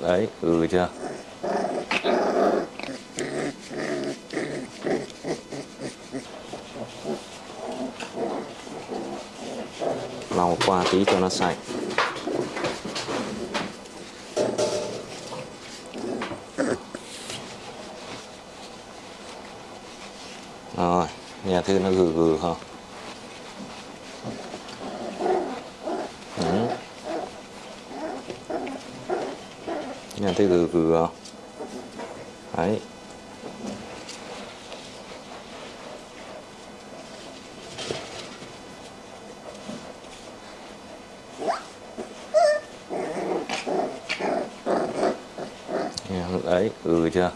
đấy ừ chưa? Lau qua tí cho nó sạch. Rồi nhà thư nó gừ gừ không? Nghe thấy vừa vừa. Đấy. Đấy ừ chưa?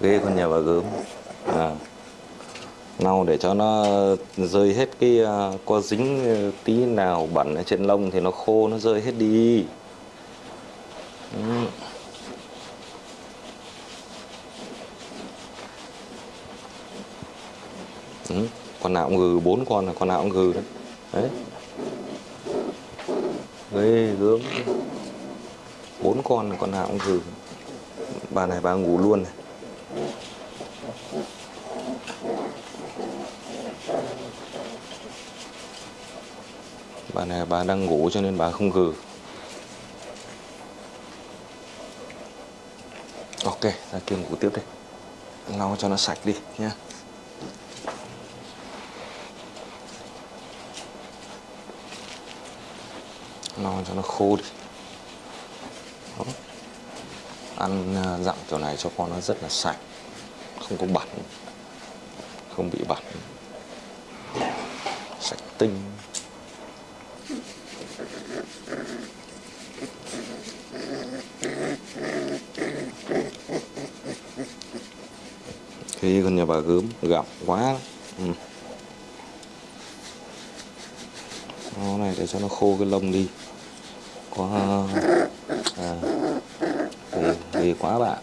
Ghê con nhà bà gớm lau để cho nó rơi hết cái uh, có dính tí nào bẩn ở trên lông thì nó khô nó rơi hết đi. Ừ. con nào cũng gừ bốn con là con nào cũng gừ đấy. Đấy. Ghê gớm. Bốn con là con nào cũng gừ. Bà này bà ngủ luôn này. Bà này, bà đang ngủ cho nên bà không gừ. Ok, ra kia ngủ tiếp đi. Lau cho nó sạch đi nha lau cho nó khô đi. Đó. ăn à, dặm kiểu này cho con nó rất là sạch. Không có bẩn. Không bị bẩn. Sạch tinh. Khi con nhà bà gớm gặm quá. Ừ. nó này để cho nó khô cái lông đi. Có à, ừ, ghê, ghê quá bạn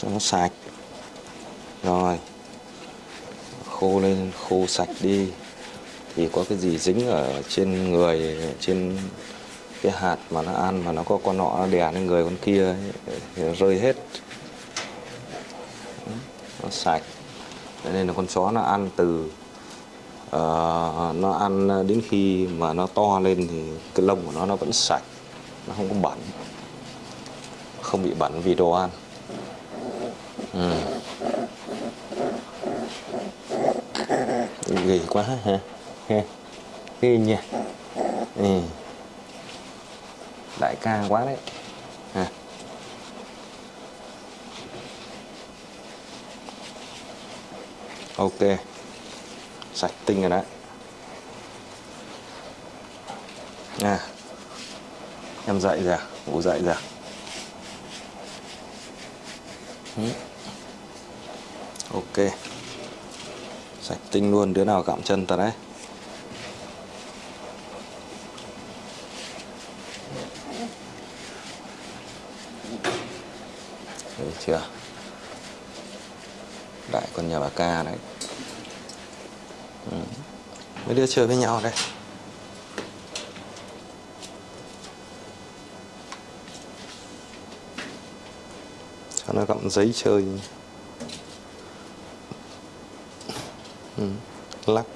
cho nó sạch. Rồi. Khô lên khô sạch đi. Thì có cái gì dính ở trên người trên cái hạt mà nó ăn mà nó có con nọ nó đè lên người con kia ấy, thì nó rơi hết. Nó sạch. Đấy nên là con chó nó ăn từ uh, nó ăn đến khi mà nó to lên thì cái lông của nó nó vẫn sạch nó không có bẩn không bị bẩn vì đồ ăn. Ừ. ghê quá ha. Ha ghê nhỉ. Ừ đại ca quá đấy à. ok sạch tinh rồi đấy à em dậy rồi à? ngủ dậy rồi à? Ừ. ok sạch tinh luôn, đứa nào gặm chân ta đấy được chưa? Đại con nhà bà ca đấy. Ừ. mấy đứa chơi với nhau đây. Cho nó gặm giấy chơi. Ừ. lắc.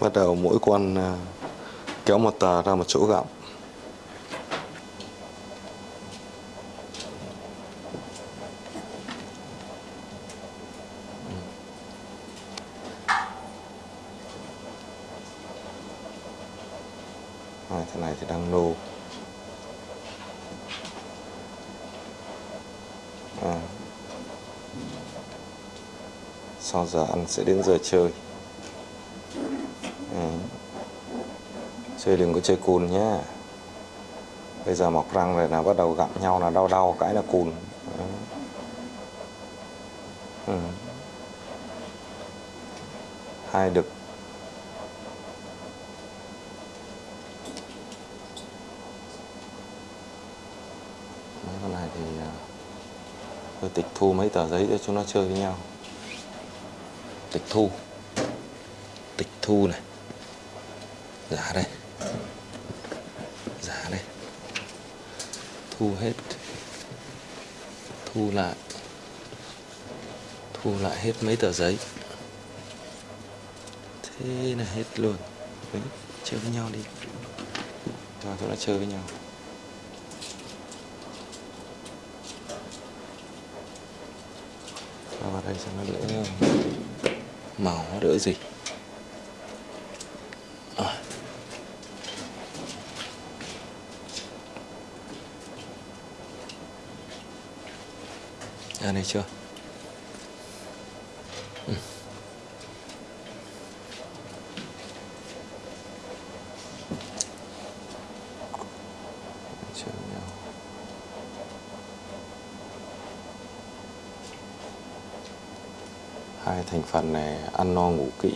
Bắt đầu mỗi con à, kéo một tờ ra một chỗ gặm. Rồi, thế này thì đang nô à. sau giờ ăn sẽ đến giờ chơi à. chơi đừng có chơi cùn nhé bây giờ mọc răng rồi là bắt đầu gặm nhau là đau đau cái là cùn. Ừ. hai đực mấy con này thì à, Tôi tịch thu mấy tờ giấy cho chúng nó chơi với nhau. Tịch thu. Tịch thu này. Giả đây. Giả đây. Thu hết. Thu lại. Thu lại hết mấy tờ giấy. Thế là hết luôn. Đấy, chơi với nhau đi. Cho chúng nó chơi với nhau. Vào đây xem nó đỡ màu nó đỡ gì à. ra đây chưa ừ. chơi với nhau hai thành phần này ăn no ngủ kỹ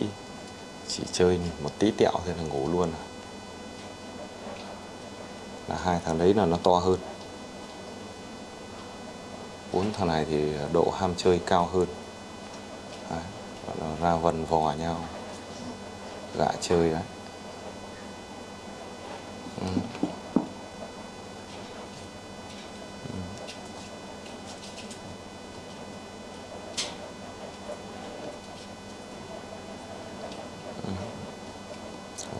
chỉ chơi một tí tẹo thì là ngủ luôn. Là hai thằng đấy là nó to hơn. Bốn thằng này thì độ ham chơi cao hơn. Đấy, nó ra vần vò nhau. Gạ chơi đấy. Ừ.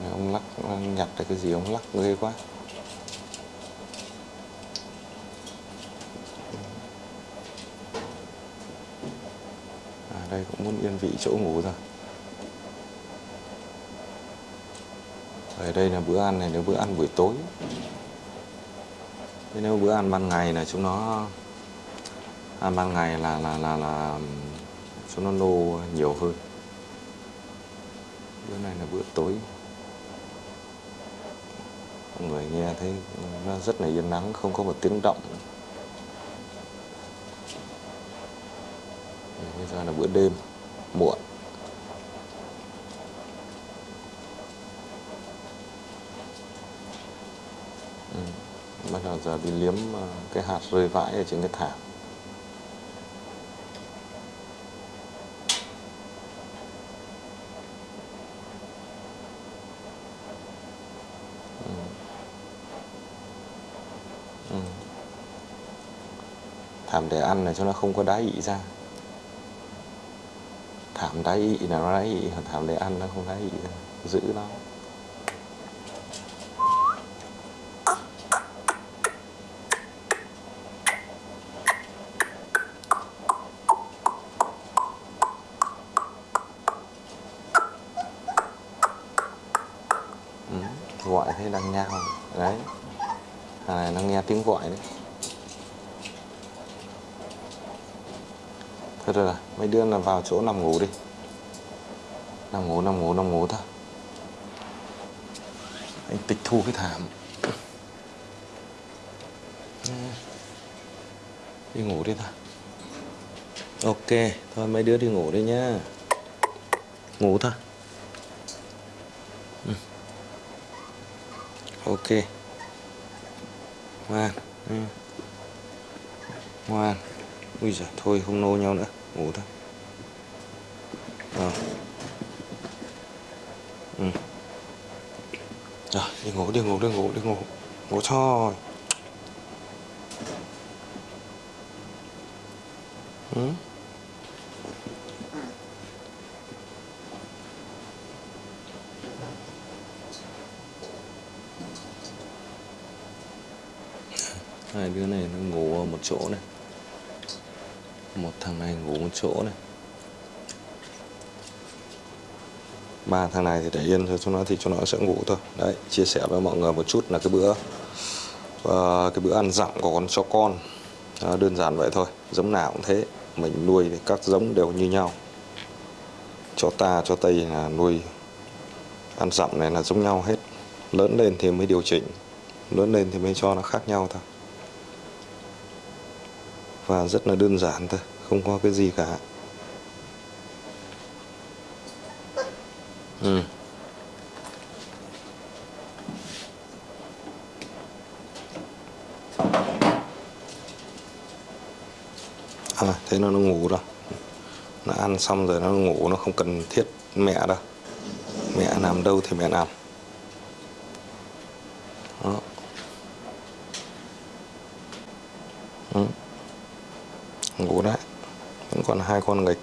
Này, ông lắc ông cái gì ông lắc ghê quá. À, đây cũng muốn yên vị chỗ ngủ rồi. Ở đây là bữa ăn này là bữa ăn buổi tối. Thế nếu bữa ăn ban ngày là chúng nó ăn ban ngày là là là là chúng nó nô nhiều hơn. Bữa này là bữa tối người nghe thấy nó rất là yên nắng, không có một tiếng động bây giờ là bữa đêm muộn ừ. bắt đầu giờ đi liếm ờ, cái hạt rơi vãi ở trên cái thảm thảm để ăn này cho nó không có đá ị ra. Thảm đá ị là nó đá ị, còn thảm để ăn nó không đá ị ra. Giữ nó. Ừ. gọi thế đang nhau đấy. Thằng này nó nghe tiếng gọi đấy. Thôi rồi mấy đứa là vào chỗ nằm ngủ đi. Nằm ngủ nằm ngủ nằm ngủ thôi. Anh tịch thu cái thảm. Đi ngủ đi thôi ok, thôi mấy đứa đi ngủ đi nhá. Ngủ thôi ừ. ok. Ngoan. Ừ. ngoan ui giời, thôi, không nô nhau nữa, ngủ thôi. Rồi ừ. rồi, đi ngủ đi ngủ đi ngủ đi ngủ. Ngủ thôi. Ừ. hai đứa này nó ngủ ở một chỗ này một thằng này ngủ một chỗ này. Ba thằng này thì để yên cho chúng nó thì chúng nó sẽ ngủ thôi. Đấy chia sẻ với mọi người một chút là cái bữa uh, cái bữa ăn dặm của con chó con. Đó, đơn giản vậy thôi giống nào cũng thế. Mình nuôi thì các giống đều như nhau. Chó ta chó tây là nuôi ăn dặm này là giống nhau hết. Lớn lên thì mới điều chỉnh lớn lên thì mới cho nó khác nhau thôi và rất là đơn giản thôi không có cái gì cả ừ. à, thế nó nó ngủ rồi nó ăn xong rồi nó ngủ nó không cần thiết mẹ đâu mẹ làm đâu thì mẹ làm đó. Ngủ đấy. Vẫn còn hai con nghịch